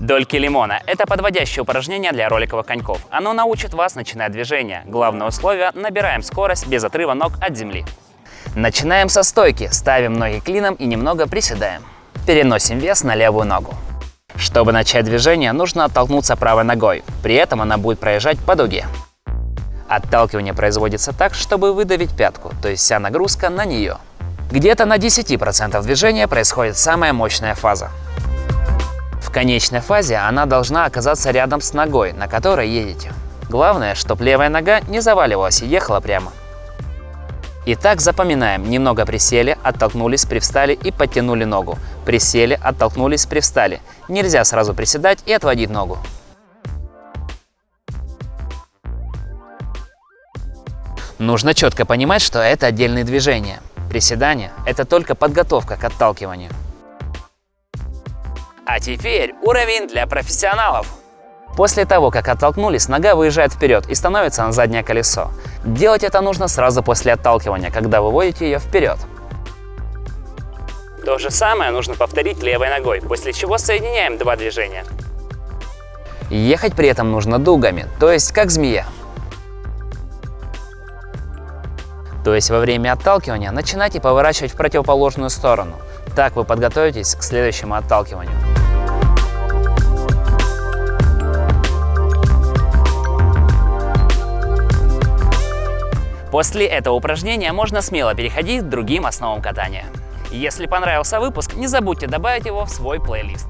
Дольки лимона – это подводящее упражнение для роликовых коньков. Оно научит вас начинать движение. Главное условие – набираем скорость без отрыва ног от земли. Начинаем со стойки, ставим ноги клином и немного приседаем. Переносим вес на левую ногу. Чтобы начать движение, нужно оттолкнуться правой ногой, при этом она будет проезжать по дуге. Отталкивание производится так, чтобы выдавить пятку, то есть вся нагрузка на нее. Где-то на 10% движения происходит самая мощная фаза. В конечной фазе она должна оказаться рядом с ногой, на которой едете. Главное, чтобы левая нога не заваливалась и ехала прямо. Итак, запоминаем. Немного присели, оттолкнулись, привстали и подтянули ногу. Присели, оттолкнулись, привстали. Нельзя сразу приседать и отводить ногу. Нужно четко понимать, что это отдельные движения. Приседание – это только подготовка к отталкиванию. А теперь уровень для профессионалов. После того, как оттолкнулись, нога выезжает вперед и становится на заднее колесо. Делать это нужно сразу после отталкивания, когда выводите ее вперед. То же самое нужно повторить левой ногой, после чего соединяем два движения. Ехать при этом нужно дугами, то есть как змея. То есть во время отталкивания начинайте поворачивать в противоположную сторону. Так вы подготовитесь к следующему отталкиванию. После этого упражнения можно смело переходить к другим основам катания. Если понравился выпуск, не забудьте добавить его в свой плейлист.